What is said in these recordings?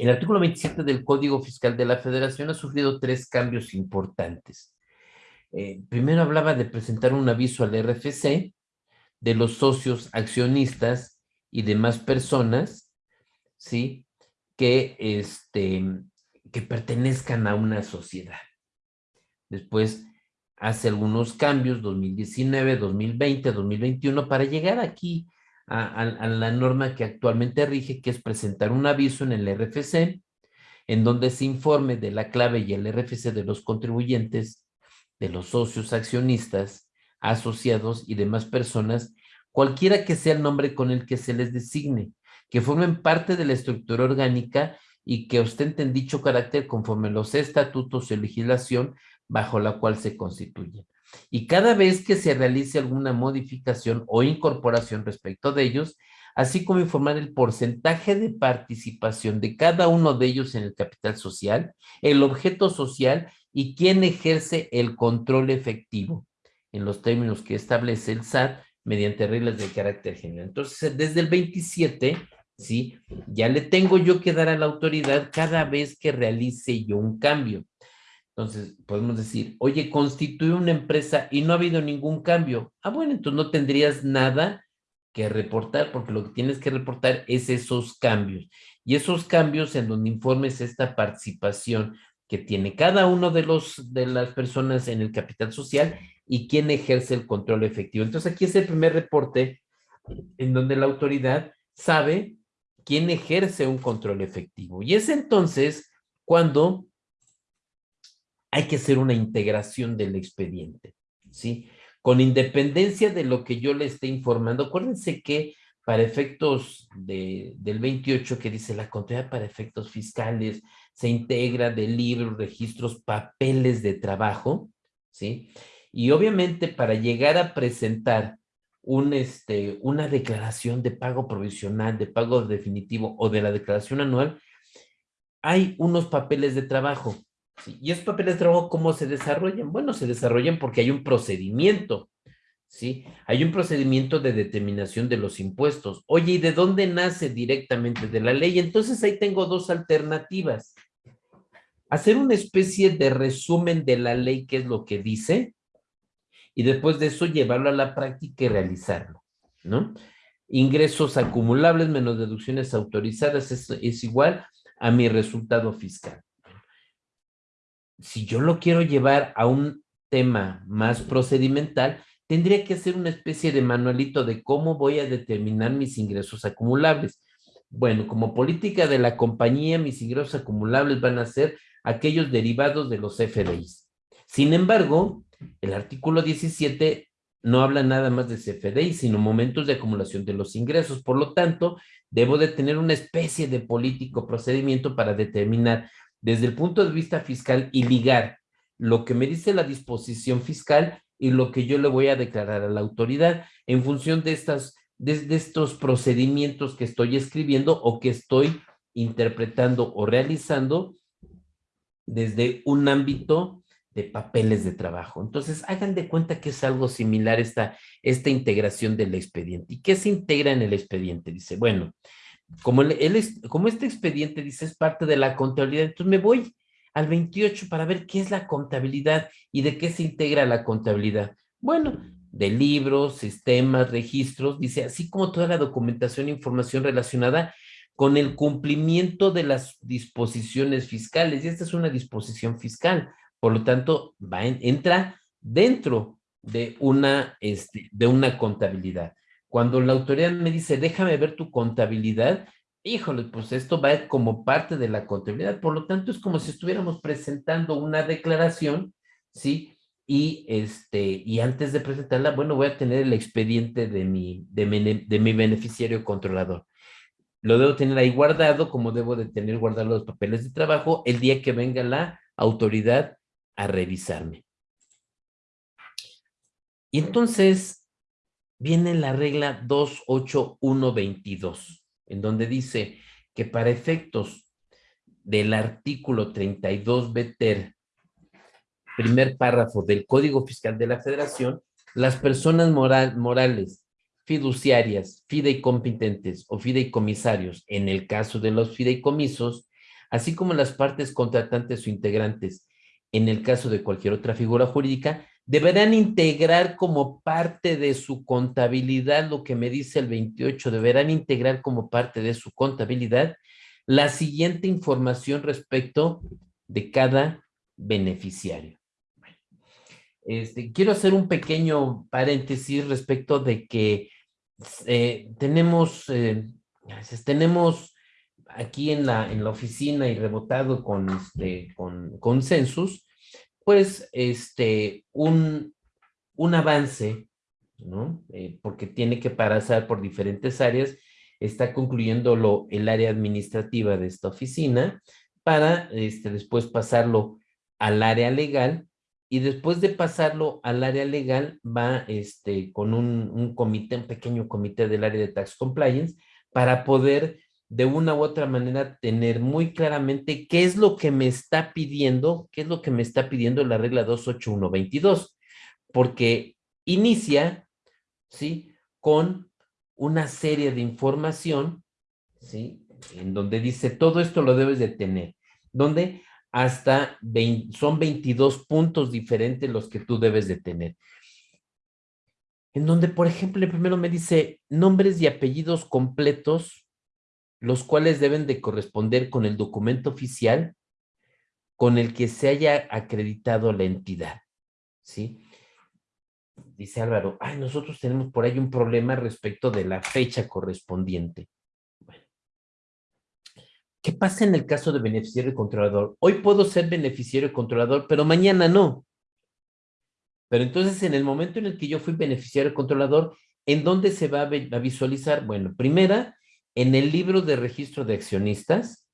El artículo 27 del Código Fiscal de la Federación ha sufrido tres cambios importantes. Eh, primero hablaba de presentar un aviso al RFC de los socios, accionistas y demás personas, ¿sí? Que, este, que pertenezcan a una sociedad. Después hace algunos cambios, 2019, 2020, 2021, para llegar aquí a, la norma que actualmente rige, que es presentar un aviso en el RFC, en donde se informe de la clave y el RFC de los contribuyentes, de los socios accionistas, asociados y demás personas, cualquiera que sea el nombre con el que se les designe, que formen parte de la estructura orgánica y que ostenten dicho carácter conforme los estatutos y legislación bajo la cual se constituyen. Y cada vez que se realice alguna modificación o incorporación respecto de ellos, así como informar el porcentaje de participación de cada uno de ellos en el capital social, el objeto social y quién ejerce el control efectivo, en los términos que establece el SAT mediante reglas de carácter general. Entonces, desde el 27, ¿sí? Ya le tengo yo que dar a la autoridad cada vez que realice yo un cambio. Entonces, podemos decir, oye, constituye una empresa y no ha habido ningún cambio. Ah, bueno, entonces no tendrías nada que reportar, porque lo que tienes que reportar es esos cambios. Y esos cambios en donde informes esta participación que tiene cada uno de, los, de las personas en el capital social y quién ejerce el control efectivo. Entonces, aquí es el primer reporte en donde la autoridad sabe quién ejerce un control efectivo. Y es entonces cuando hay que hacer una integración del expediente, ¿sí? Con independencia de lo que yo le esté informando, acuérdense que para efectos del 28 que dice la contabilidad para efectos fiscales se integra de libros, registros, papeles de trabajo, ¿sí? Y obviamente para llegar a presentar un, este, una declaración de pago provisional, de pago definitivo o de la declaración anual, hay unos papeles de trabajo, ¿Y esos papeles de trabajo cómo se desarrollan? Bueno, se desarrollan porque hay un procedimiento, ¿sí? Hay un procedimiento de determinación de los impuestos. Oye, ¿y de dónde nace directamente? De la ley. Entonces ahí tengo dos alternativas. Hacer una especie de resumen de la ley, que es lo que dice, y después de eso llevarlo a la práctica y realizarlo, ¿no? Ingresos acumulables menos deducciones autorizadas es, es igual a mi resultado fiscal si yo lo quiero llevar a un tema más procedimental, tendría que hacer una especie de manualito de cómo voy a determinar mis ingresos acumulables. Bueno, como política de la compañía, mis ingresos acumulables van a ser aquellos derivados de los FDIs. Sin embargo, el artículo 17 no habla nada más de CFDI, sino momentos de acumulación de los ingresos. Por lo tanto, debo de tener una especie de político procedimiento para determinar desde el punto de vista fiscal y ligar lo que me dice la disposición fiscal y lo que yo le voy a declarar a la autoridad en función de, estas, de, estos procedimientos que estoy escribiendo o que estoy interpretando o realizando desde un ámbito de papeles de trabajo. Entonces, hagan de cuenta que es algo similar esta, esta integración del expediente. ¿Y qué se integra en el expediente? Dice, bueno, como, él como este expediente dice es parte de la contabilidad, entonces me voy al 28 para ver qué es la contabilidad y de qué se integra la contabilidad. Bueno, de libros, sistemas, registros, dice, así como toda la documentación e información relacionada con el cumplimiento de las disposiciones fiscales. Y esta es una disposición fiscal, por lo tanto, va entra dentro de una, este, de una contabilidad. Cuando la autoridad me dice, déjame ver tu contabilidad, híjole, pues esto va como parte de la contabilidad. Por lo tanto, es como si estuviéramos presentando una declaración, ¿sí? Y, este, y antes de presentarla, bueno, voy a tener el expediente de mi, de de mi beneficiario controlador. Lo debo tener ahí guardado, como debo de tener guardados los papeles de trabajo, el día que venga la autoridad a revisarme. Y entonces, viene la regla 28122, en donde dice que para efectos del artículo 32 BTER, primer párrafo del Código Fiscal de la Federación, las personas morales, fiduciarias, fideicompetentes o fideicomisarios, en el caso de los fideicomisos, así como las partes contratantes o integrantes, en el caso de cualquier otra figura jurídica, deberán integrar como parte de su contabilidad, lo que me dice el 28, deberán integrar como parte de su contabilidad la siguiente información respecto de cada beneficiario. Este, quiero hacer un pequeño paréntesis respecto de que eh, tenemos, eh, tenemos aquí en la, en la oficina y rebotado con, este, con consensus, pues este, un, un avance, ¿no? Eh, porque tiene que pasar por diferentes áreas, está concluyéndolo el área administrativa de esta oficina para este, después pasarlo al área legal y después de pasarlo al área legal va este, con un, un comité, un pequeño comité del área de Tax Compliance para poder de una u otra manera tener muy claramente qué es lo que me está pidiendo, qué es lo que me está pidiendo la regla 28122, porque inicia, ¿sí? Con una serie de información, ¿sí? En donde dice, todo esto lo debes de tener, donde hasta son 22 puntos diferentes los que tú debes de tener. En donde, por ejemplo, primero me dice nombres y apellidos completos los cuales deben de corresponder con el documento oficial con el que se haya acreditado la entidad, ¿sí? Dice Álvaro, ay, nosotros tenemos por ahí un problema respecto de la fecha correspondiente. ¿Qué pasa en el caso de beneficiario y controlador? Hoy puedo ser beneficiario y controlador, pero mañana no. Pero entonces, en el momento en el que yo fui beneficiario y controlador, ¿en dónde se va a visualizar? Bueno, primera, en el libro de registro de accionistas,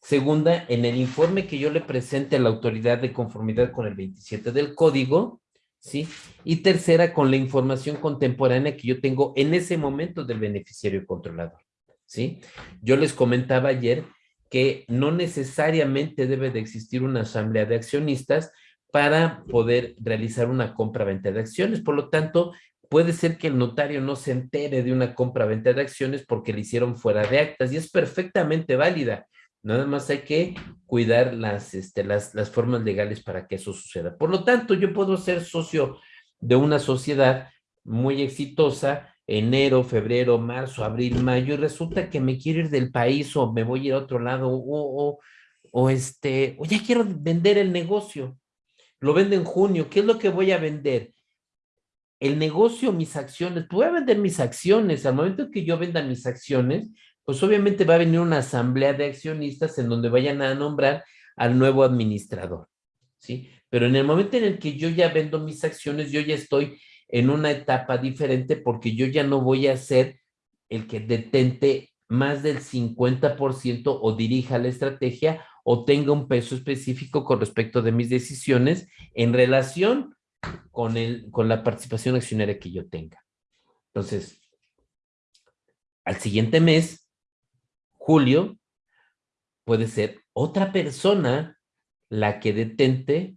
segunda, en el informe que yo le presente a la autoridad de conformidad con el 27 del código, ¿sí? Y tercera, con la información contemporánea que yo tengo en ese momento del beneficiario controlador, ¿sí? Yo les comentaba ayer que no necesariamente debe de existir una asamblea de accionistas para poder realizar una compra-venta de acciones. Por lo tanto, puede ser que el notario no se entere de una compra-venta de acciones porque le hicieron fuera de actas y es perfectamente válida. Nada más hay que cuidar las, este, las, las formas legales para que eso suceda. Por lo tanto, yo puedo ser socio de una sociedad muy exitosa, enero, febrero, marzo, abril, mayo, y resulta que me quiero ir del país o me voy a ir a otro lado o, o, o este, o ya quiero vender el negocio. Lo vendo en junio, ¿qué es lo que voy a vender? El negocio, mis acciones, voy a vender mis acciones. Al momento que yo venda mis acciones, pues obviamente va a venir una asamblea de accionistas en donde vayan a nombrar al nuevo administrador, ¿sí? Pero en el momento en el que yo ya vendo mis acciones, yo ya estoy en una etapa diferente porque yo ya no voy a ser el que detente más del 50% o dirija la estrategia o tenga un peso específico con respecto de mis decisiones en relación con, el, con la participación accionaria que yo tenga. Entonces, al siguiente mes, julio, puede ser otra persona la que detente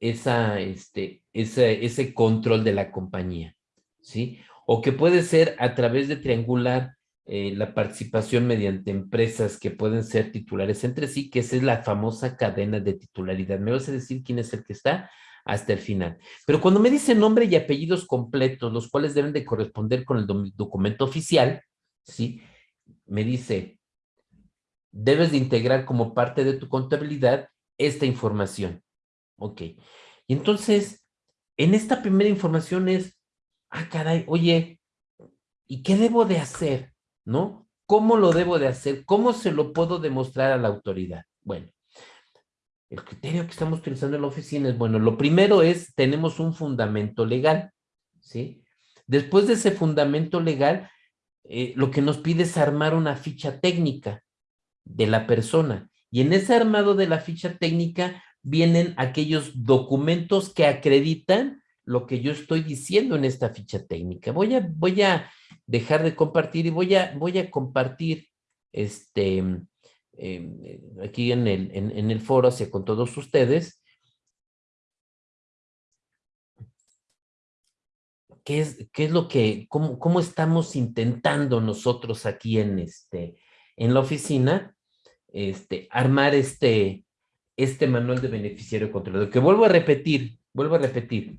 esa, este, ese, ese control de la compañía, ¿sí? O que puede ser a través de triangular eh, la participación mediante empresas que pueden ser titulares entre sí, que esa es la famosa cadena de titularidad. ¿Me vas a decir quién es el que está? Hasta el final. Pero cuando me dice nombre y apellidos completos, los cuales deben de corresponder con el documento oficial, ¿sí? Me dice, debes de integrar como parte de tu contabilidad esta información. Ok. Y entonces, en esta primera información es, ah, caray, oye, ¿y qué debo de hacer? ¿No? ¿Cómo lo debo de hacer? ¿Cómo se lo puedo demostrar a la autoridad? Bueno, el criterio que estamos utilizando en la oficina es, bueno, lo primero es, tenemos un fundamento legal, ¿sí? Después de ese fundamento legal, eh, lo que nos pide es armar una ficha técnica de la persona. Y en ese armado de la ficha técnica vienen aquellos documentos que acreditan lo que yo estoy diciendo en esta ficha técnica. Voy a, voy a dejar de compartir y voy a, voy a compartir este, eh, aquí en el, en, el foro hacia con todos ustedes. ¿Qué es, qué es lo que, cómo, cómo estamos intentando nosotros aquí en, este, en la oficina este, armar este, este manual de beneficiario controlador, que vuelvo a repetir, vuelvo a repetir,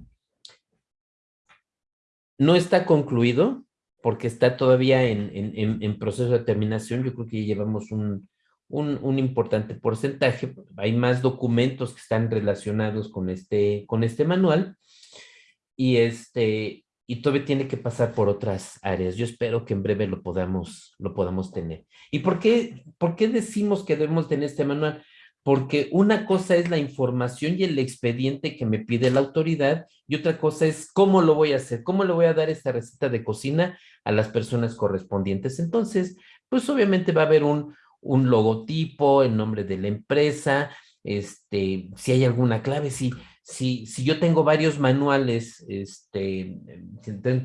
no está concluido porque está todavía en, proceso de terminación, yo creo que ya llevamos un, un, importante porcentaje, hay más documentos que están relacionados con este, con este manual, y, este, y todavía tiene que pasar por otras áreas. Yo espero que en breve lo podamos, lo podamos tener. ¿Y por qué decimos que debemos tener este manual? Porque una cosa es la información y el expediente que me pide la autoridad y otra cosa es cómo lo voy a hacer, cómo le voy a dar esta receta de cocina a las personas correspondientes. Entonces, pues obviamente va a haber un, un logotipo, el nombre de la empresa, este, si hay alguna clave, si, si, si yo tengo varios manuales, este,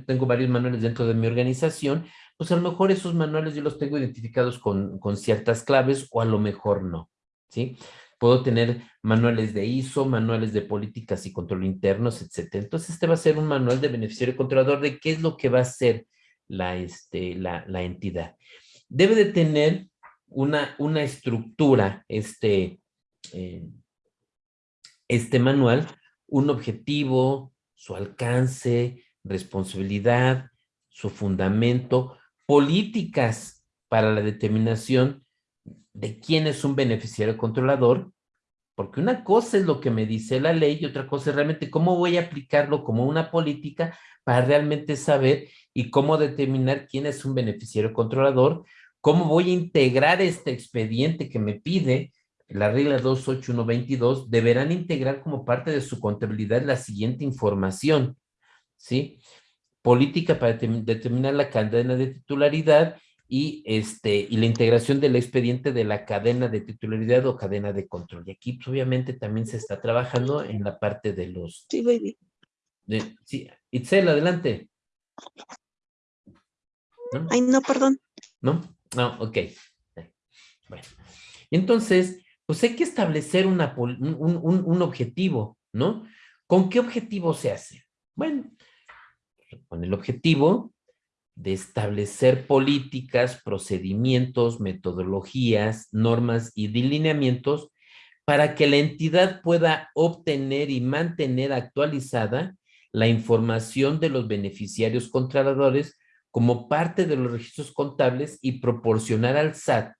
tengo varios manuales dentro de mi organización, pues a lo mejor esos manuales yo los tengo identificados con, con ciertas claves o a lo mejor no, ¿sí? Puedo tener manuales de ISO, manuales de políticas y control internos, etcétera. Entonces, este va a ser un manual de beneficiario controlador de qué es lo que va a hacer la, este, la, la entidad. Debe de tener una, una estructura, este, eh, este manual un objetivo, su alcance, responsabilidad, su fundamento, políticas para la determinación de quién es un beneficiario controlador, porque una cosa es lo que me dice la ley y otra cosa es realmente cómo voy a aplicarlo como una política para realmente saber y cómo determinar quién es un beneficiario controlador, cómo voy a integrar este expediente que me pide la regla 28122, deberán integrar como parte de su contabilidad la siguiente información, ¿sí? Política para determinar la cadena de titularidad y, este, y la integración del expediente de la cadena de titularidad o cadena de control. Y aquí, pues, obviamente, también se está trabajando en la parte de los... Sí, baby. De, sí, Itzel, adelante. Ay, no, perdón. ¿No? No, ok. Bueno, entonces, pues hay que establecer una, un, objetivo, ¿no? ¿Con qué objetivo se hace? Bueno, con el objetivo de establecer políticas, procedimientos, metodologías, normas y delineamientos para que la entidad pueda obtener y mantener actualizada la información de los beneficiarios controladores como parte de los registros contables y proporcionar al SAT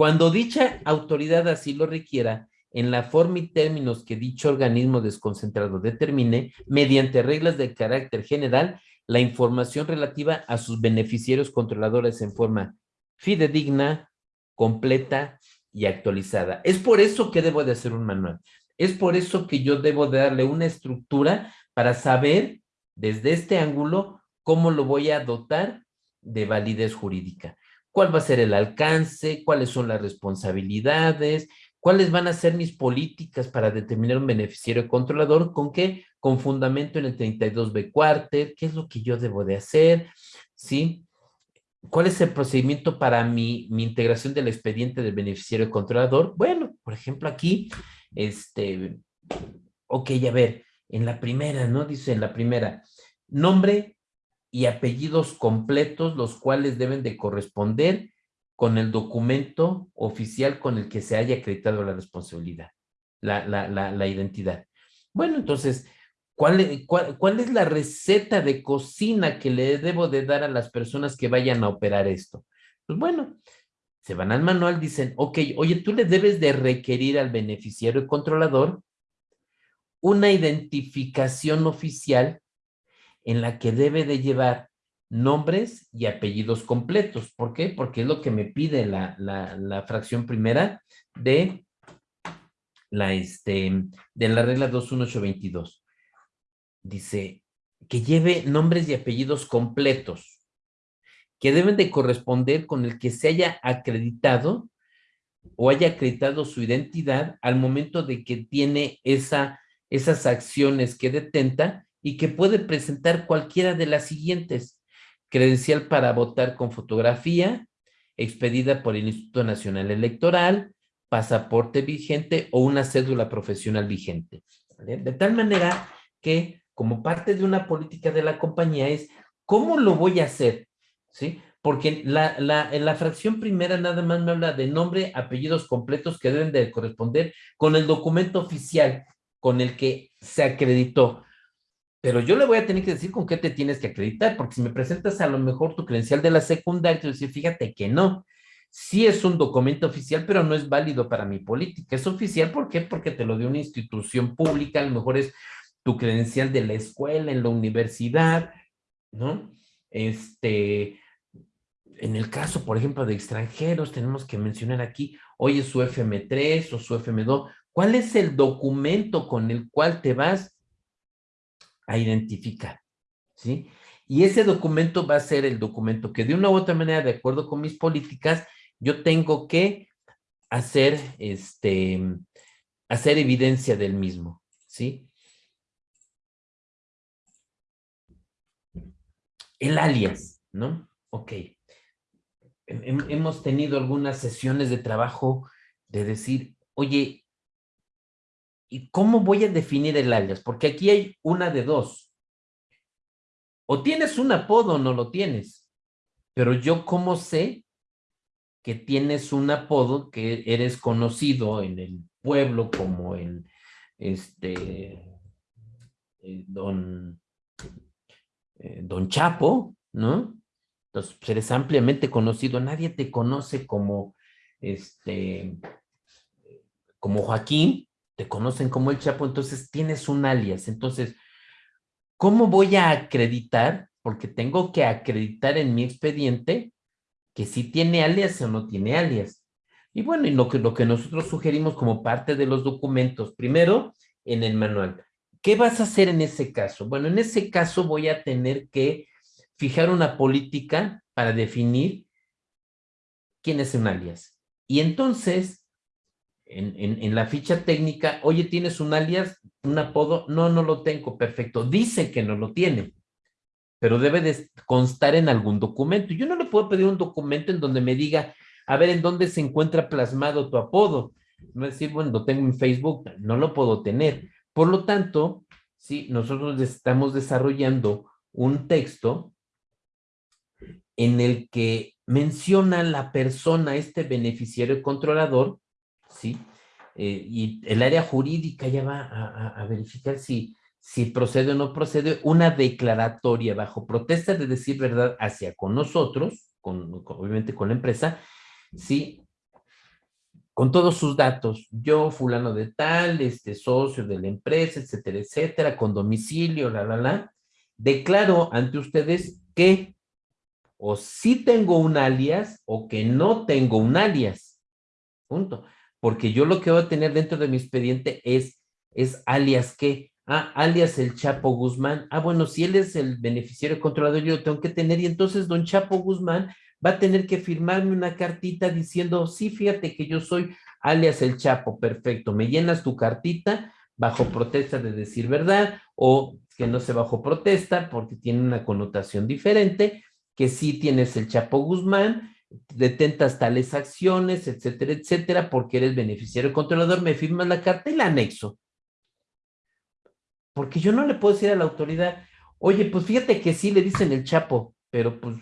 cuando dicha autoridad así lo requiera, en la forma y términos que dicho organismo desconcentrado determine, mediante reglas de carácter general, la información relativa a sus beneficiarios controladores en forma fidedigna, completa y actualizada. Es por eso que debo de hacer un manual. Es por eso que yo debo de darle una estructura para saber desde este ángulo cómo lo voy a dotar de validez jurídica cuál va a ser el alcance, cuáles son las responsabilidades, cuáles van a ser mis políticas para determinar un beneficiario controlador, con qué, con fundamento en el 32B cuarter, qué es lo que yo debo de hacer, ¿sí? ¿Cuál es el procedimiento para mi, mi integración del expediente del beneficiario controlador? Bueno, por ejemplo, aquí, este, ok, a ver, en la primera, ¿no? Dice en la primera, nombre, y apellidos completos, los cuales deben de corresponder con el documento oficial con el que se haya acreditado la responsabilidad, la, la, la, identidad. Bueno, entonces, ¿cuál, cuál, cuál es la receta de cocina que le debo de dar a las personas que vayan a operar esto? Pues bueno, se van al manual, dicen, ok, oye, tú le debes de requerir al beneficiario y controlador una identificación oficial en la que debe de llevar nombres y apellidos completos. ¿Por qué? Porque es lo que me pide la, la, fracción primera de la, este, de la regla 21822. Dice que lleve nombres y apellidos completos que deben de corresponder con el que se haya acreditado o haya acreditado su identidad al momento de que tiene esa, esas acciones que detenta y que puede presentar cualquiera de las siguientes. Credencial para votar con fotografía, expedida por el Instituto Nacional Electoral, pasaporte vigente o una cédula profesional vigente. De tal manera que como parte de una política de la compañía es, ¿cómo lo voy a hacer? ¿Sí? porque la, la, en la fracción primera nada más me habla de nombre, apellidos completos que deben de corresponder con el documento oficial con el que se acreditó. Pero yo le voy a tener que decir con qué te tienes que acreditar, porque si me presentas a lo mejor tu credencial de la secundaria, te voy a decir, fíjate que no. Sí es un documento oficial, pero no es válido para mi política. Es oficial, ¿por qué? Porque te lo dio una institución pública, a lo mejor es tu credencial de la escuela, en la universidad, ¿no? Este, en el caso, por ejemplo, de extranjeros, tenemos que mencionar aquí, oye, su FM3 o su FM2, ¿cuál es el documento con el cual te vas a identificar? ¿Sí? Y ese documento va a ser el documento que de una u otra manera, de acuerdo con mis políticas, yo tengo que hacer, este, hacer evidencia del mismo, ¿sí? El alias, ¿no? Ok. Hemos tenido algunas sesiones de trabajo de decir, oye, ¿y cómo voy a definir el alias? Porque aquí hay una de dos. O tienes un apodo o no lo tienes. Pero yo, ¿cómo sé que tienes un apodo que eres conocido en el pueblo como el, este, eh, don, eh, don Chapo, ¿no? Entonces, pues, eres ampliamente conocido, nadie te conoce como, este, como Joaquín, te conocen como el Chapo, entonces tienes un alias. Entonces, ¿cómo voy a acreditar? Porque tengo que acreditar en mi expediente que si tiene alias o no tiene alias. Y bueno, y lo que, lo que nosotros sugerimos como parte de los documentos, primero, en el manual. ¿Qué vas a hacer en ese caso? Bueno, en ese caso voy a tener que fijar una política para definir quién es un alias. Y entonces, en, la ficha técnica, oye, ¿tienes un alias, un apodo? No, no lo tengo, perfecto. Dice que no lo tiene pero debe de constar en algún documento. Yo no le puedo pedir un documento en donde me diga, a ver, ¿en dónde se encuentra plasmado tu apodo? No decir, bueno, lo tengo en Facebook, no lo puedo tener. Por lo tanto, sí, nosotros estamos desarrollando un texto en el que menciona la persona, este beneficiario controlador, ¿sí? Eh, y el área jurídica ya va a verificar si si procede o no procede, una declaratoria bajo protesta de decir verdad hacia con nosotros, con, obviamente con la empresa, sí, con todos sus datos, yo fulano de tal, este socio de la empresa, etcétera, etcétera, con domicilio, la, la, la, declaro ante ustedes que o sí tengo un alias o que no tengo un alias, punto, porque yo lo que voy a tener dentro de mi expediente es, es alias que Ah, alias el Chapo Guzmán. Ah, bueno, si él es el beneficiario controlador, yo lo tengo que tener. Y entonces don Chapo Guzmán va a tener que firmarme una cartita diciendo, sí, fíjate que yo soy alias el Chapo. Perfecto, me llenas tu cartita bajo protesta de decir verdad o que no se bajo protesta porque tiene una connotación diferente, que sí tienes el Chapo Guzmán, detentas tales acciones, etcétera, etcétera, porque eres beneficiario controlador, me firmas la carta y la anexo. Porque yo no le puedo decir a la autoridad, oye, pues fíjate que sí le dicen el Chapo, pero pues,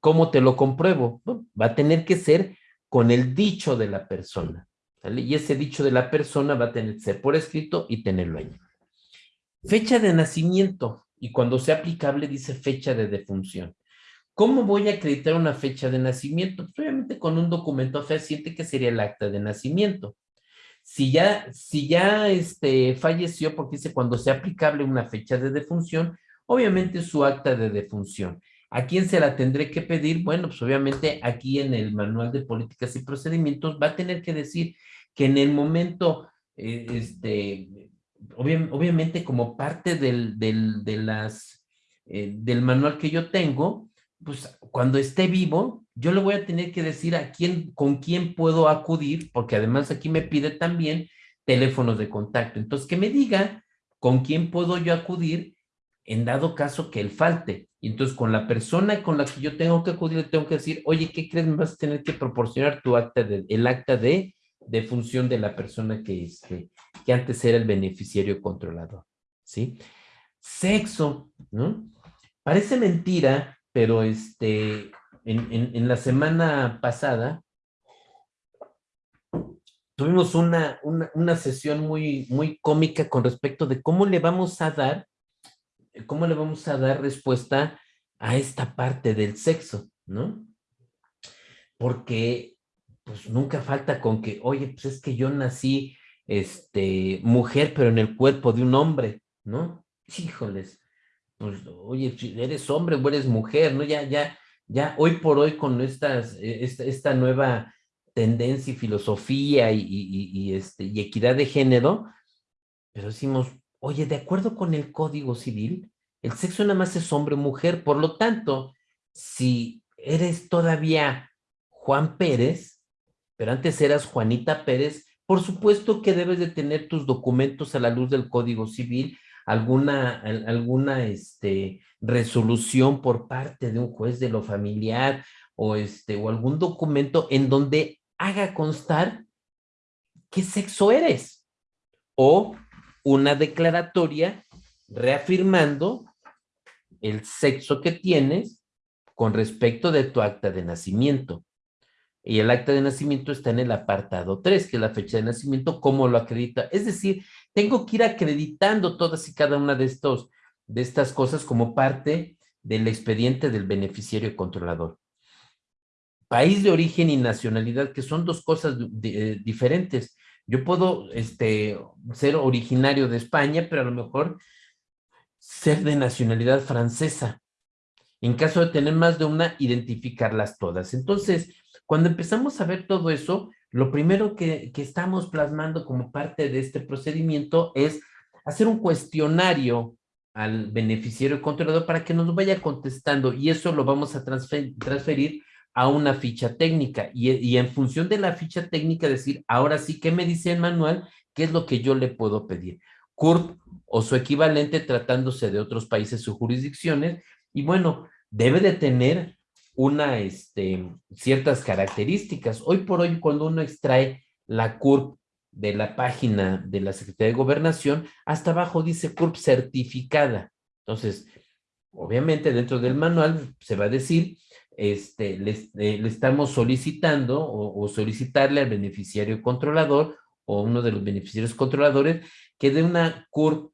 ¿cómo te lo compruebo? va a tener que ser con el dicho de la persona. Y ese dicho de la persona va a tener que ser por escrito y tenerlo ahí. Fecha de nacimiento. Y cuando sea aplicable dice fecha de defunción. ¿Cómo voy a acreditar una fecha de nacimiento? Pues obviamente con un documento fehaciente que sería el acta de nacimiento. Si ya, si ya este, falleció, porque dice cuando sea aplicable una fecha de defunción, obviamente su acta de defunción. ¿A quién se la tendré que pedir? Bueno, pues obviamente aquí en el manual de políticas y procedimientos va a tener que decir que en el momento, eh, este, obviamente como parte del, del, eh, del manual que yo tengo, pues cuando esté vivo, yo le voy a tener que decir a quién, con quién puedo acudir, porque además aquí me pide también teléfonos de contacto. Entonces, que me diga con quién puedo yo acudir en dado caso que él falte. Y entonces, con la persona con la que yo tengo que acudir, le tengo que decir, oye, ¿qué crees? Me vas a tener que proporcionar tu acta de, el acta de, de función de la persona que, este, que antes era el beneficiario controlador. ¿Sí? Sexo, ¿no? Parece mentira, pero este, en, la semana pasada tuvimos una, una, sesión muy, muy cómica con respecto de cómo le vamos a dar, cómo le vamos a dar respuesta a esta parte del sexo, ¿no? Porque pues nunca falta con que, oye, pues es que yo nací este, mujer, pero en el cuerpo de un hombre, ¿no? Híjoles, oye, eres hombre o eres mujer, ¿no? Ya, ya, ya, hoy por hoy con e, esta, nueva tendencia y filosofía y, este, y equidad de género, pero decimos, oye, de acuerdo con el Código Civil, el sexo nada más es hombre o mujer, por lo tanto, si eres todavía Juan Pérez, pero antes eras Juanita Pérez, por supuesto que debes de tener tus documentos a la luz del Código Civil, alguna, alguna este, resolución por parte de un juez de lo familiar o, este, o algún documento en donde haga constar qué sexo eres o una declaratoria reafirmando el sexo que tienes con respecto de tu acta de nacimiento. Y el acta de nacimiento está en el apartado 3, que es la fecha de nacimiento, cómo lo acredita. Es decir, tengo que ir acreditando todas y cada una de, estos, de estas cosas como parte del expediente del beneficiario controlador. País de origen y nacionalidad, que son dos cosas eh, diferentes. Yo puedo este, ser originario de España, pero a lo mejor ser de nacionalidad francesa. En caso de tener más de una, identificarlas todas. Entonces, cuando empezamos a ver todo eso, lo primero que, estamos plasmando como parte de este procedimiento es hacer un cuestionario al beneficiario controlador para que nos vaya contestando y eso lo vamos a transferir a una ficha técnica y, y, en función de la ficha técnica decir, ahora sí, ¿qué me dice el manual? ¿Qué es lo que yo le puedo pedir? CURP o su equivalente tratándose de otros países o jurisdicciones y bueno, debe de tener una, este, ciertas características. Hoy por hoy, cuando uno extrae la CURP de la página de la Secretaría de Gobernación, hasta abajo dice CURP certificada. Entonces, obviamente dentro del manual se va a decir, este, le, eh, le estamos solicitando o, o, solicitarle al beneficiario controlador o uno de los beneficiarios controladores que dé una CURP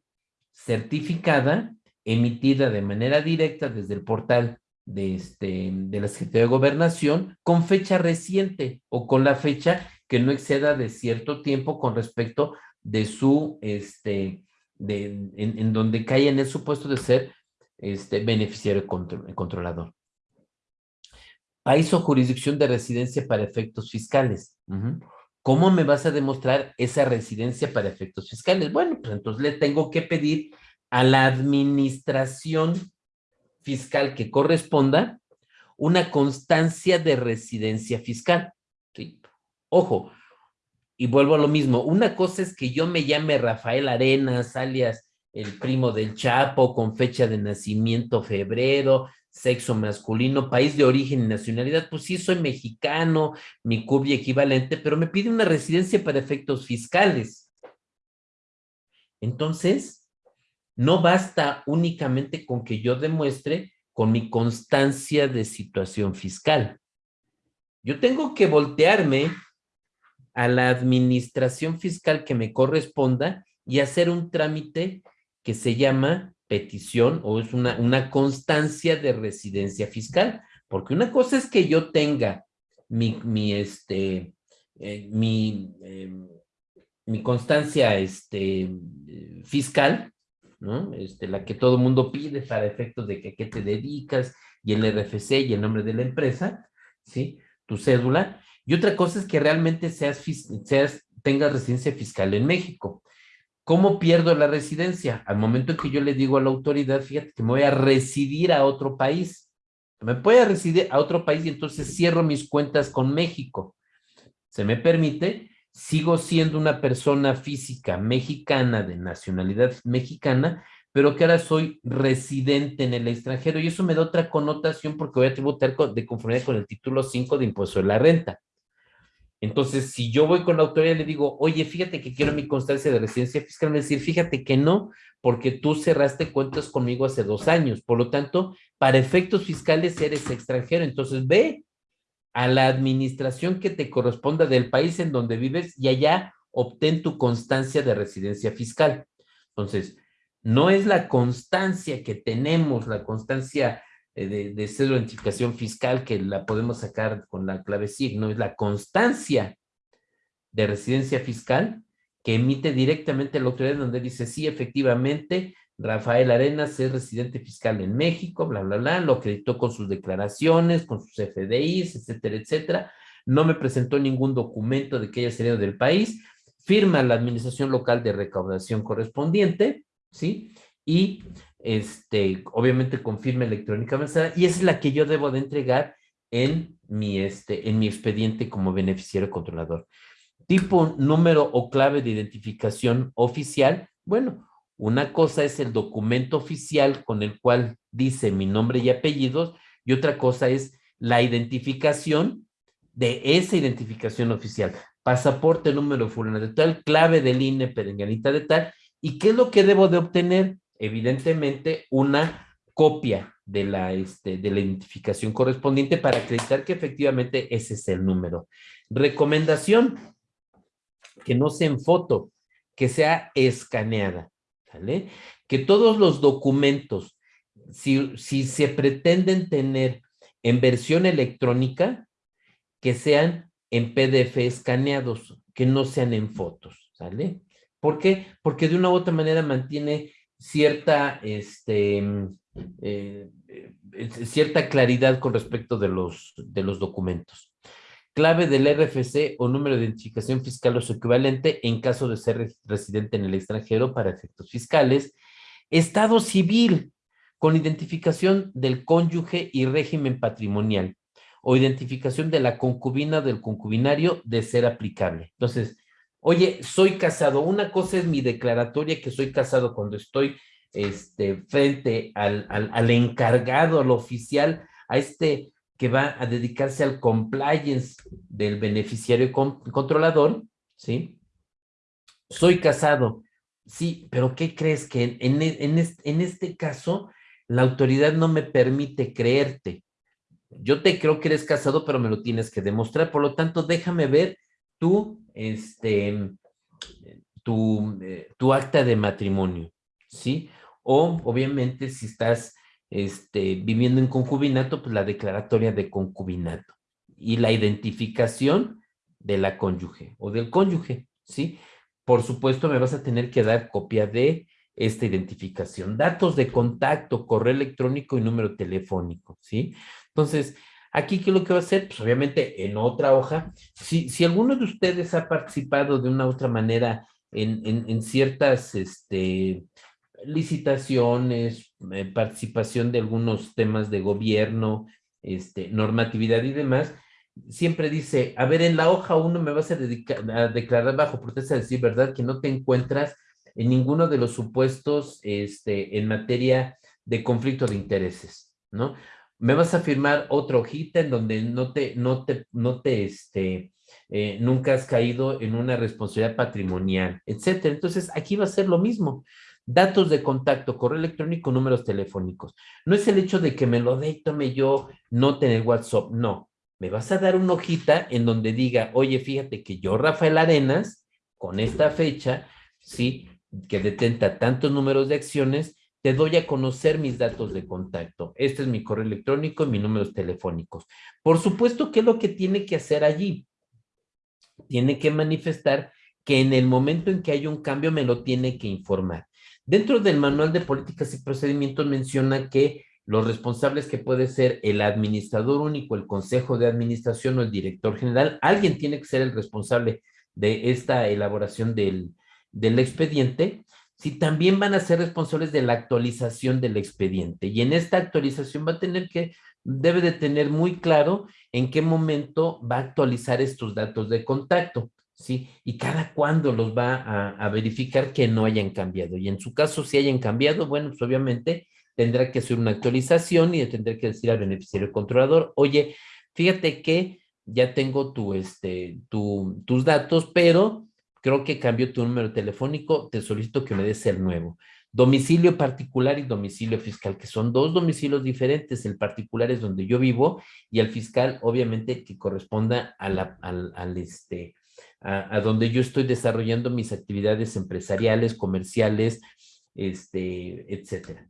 certificada emitida de manera directa desde el portal de, este, de la Secretaría de Gobernación con fecha reciente o con la fecha que no exceda de cierto tiempo con respecto de su, este, de, en, donde cae en el supuesto de ser este, beneficiario controlador. País o jurisdicción de residencia para efectos fiscales. ¿Cómo me vas a demostrar esa residencia para efectos fiscales? Bueno, pues entonces le tengo que pedir a la administración fiscal que corresponda una constancia de residencia fiscal. Ojo, y vuelvo a lo mismo, una cosa es que yo me llame Rafael Arenas, alias el primo del Chapo, con fecha de nacimiento febrero, sexo masculino, país de origen y nacionalidad, pues sí, soy mexicano, mi cubia equivalente, pero me pide una residencia para efectos fiscales. Entonces, no basta únicamente con que yo demuestre con mi constancia de situación fiscal. Yo tengo que voltearme a la administración fiscal que me corresponda y hacer un trámite que se llama petición o es una, una constancia de residencia fiscal. Porque una cosa es que yo tenga mi, mi, este, eh, mi, em, mi constancia este, fiscal, ¿no? Este, la que todo mundo pide para efectos de que qué te dedicas y el RFC y el nombre de la empresa, ¿sí? Tu cédula. Y otra cosa es que realmente seas, seas, tengas residencia fiscal en México. ¿Cómo pierdo la residencia? Al momento en que yo le digo a la autoridad, fíjate que me voy a residir a otro país. Me voy a residir a otro país y entonces cierro mis cuentas con México. Se me permite sigo siendo una persona física mexicana de nacionalidad mexicana, pero que ahora soy residente en el extranjero y eso me da otra connotación porque voy a tributar de conformidad con el título 5 de impuesto de la renta. Entonces, si yo voy con la autoridad y le digo, oye, fíjate que quiero mi constancia de residencia fiscal, me decir, fíjate que no, porque tú cerraste cuentas conmigo hace dos años. Por lo tanto, para efectos fiscales eres extranjero. Entonces, ve a la administración que te corresponda del país en donde vives y allá obtén tu constancia de residencia fiscal. Entonces, no es la constancia que tenemos, la constancia eh, de, de de identificación fiscal que la podemos sacar con la clave SIG, no es la constancia de residencia fiscal que emite directamente la autoridad donde dice, sí, efectivamente, Rafael Arenas es residente fiscal en México, bla, bla, bla, lo acreditó con sus declaraciones, con sus FDIs, etcétera, etcétera, no me presentó ningún documento de que haya salido del país, firma la administración local de recaudación correspondiente, ¿sí? Y este, obviamente confirma electrónicamente, y esa es la que yo debo de entregar en mi, este, en mi expediente como beneficiario controlador. Tipo, número o clave de identificación oficial, bueno, una cosa es el documento oficial con el cual dice mi nombre y apellidos, y otra cosa es la identificación de esa identificación oficial. Pasaporte, número fulano de tal, clave del INE, perenganita de tal, ¿y qué es lo que debo de obtener? evidentemente una copia de la, este, de la identificación correspondiente para acreditar que efectivamente ese es el número. Recomendación, que no sea en foto, que sea escaneada, ¿vale? Que todos los documentos, si, si se pretenden tener en versión electrónica, que sean en PDF escaneados, que no sean en fotos, ¿sale? ¿Por qué? Porque de una u otra manera mantiene cierta, este, eh, eh, cierta claridad con respecto de los, de los documentos. Clave del RFC o número de identificación fiscal o su equivalente en caso de ser residente en el extranjero para efectos fiscales. Estado civil con identificación del cónyuge y régimen patrimonial o identificación de la concubina del concubinario de ser aplicable. Entonces, Oye, soy casado. Una cosa es mi declaratoria que soy casado cuando estoy este, frente al, al, encargado, al oficial, a este que va a dedicarse al compliance del beneficiario controlador, ¿sí? Soy casado. Sí, pero ¿qué crees? Que en, en, este caso la autoridad no me permite creerte. Yo te creo que eres casado, pero me lo tienes que demostrar. Por lo tanto, déjame ver tu, este, tu, eh, tu acta de matrimonio, ¿sí? O, obviamente, si estás este, viviendo en concubinato, pues la declaratoria de concubinato y la identificación de la cónyuge o del cónyuge, ¿sí? Por supuesto, me vas a tener que dar copia de esta identificación. Datos de contacto, correo electrónico y número telefónico, ¿sí? Entonces, Aquí, ¿qué es lo que va a hacer? Pues obviamente en otra hoja. Si, si alguno de ustedes ha participado de una u otra manera en, en, ciertas este, licitaciones, eh, participación de algunos temas de gobierno, este, normatividad y demás, siempre dice, a ver, en la hoja uno me vas a, declarar bajo protesta de decir, ¿verdad? Que no te encuentras en ninguno de los supuestos este, en materia de conflicto de intereses, ¿no? me vas a firmar otra hojita en donde no te, no te, no te, este, eh, nunca has caído en una responsabilidad patrimonial, etcétera. Entonces, aquí va a ser lo mismo. Datos de contacto, correo electrónico, números telefónicos. No es el hecho de que me lo dé, tome yo, no tener WhatsApp, no. Me vas a dar una hojita en donde diga, oye, fíjate que yo, Rafael Arenas, con esta fecha, sí, que detenta tantos números de acciones, te doy a conocer mis datos de contacto. Este es mi correo electrónico y mis números telefónicos. Por supuesto, ¿qué es lo que tiene que hacer allí? Tiene que manifestar que en el momento en que hay un cambio me lo tiene que informar. Dentro del manual de políticas y procedimientos menciona que los responsables que puede ser el administrador único, el consejo de administración o el director general, alguien tiene que ser el responsable de esta elaboración del, expediente si también van a ser responsables de la actualización del expediente. Y en esta actualización va a tener que, debe de tener muy claro en qué momento va a actualizar estos datos de contacto, ¿sí? Y cada cuándo los va a, verificar que no hayan cambiado. Y en su caso, si hayan cambiado, bueno, pues obviamente tendrá que hacer una actualización y tendrá que decir al beneficiario controlador, oye, fíjate que ya tengo tu, este, tu, tus datos, pero creo que cambio tu número telefónico, te solicito que me des el nuevo. Domicilio particular y domicilio fiscal, que son dos domicilios diferentes. El particular es donde yo vivo y el fiscal, obviamente, que corresponda a al, al este, a, donde yo estoy desarrollando mis actividades empresariales, comerciales, este, etcétera.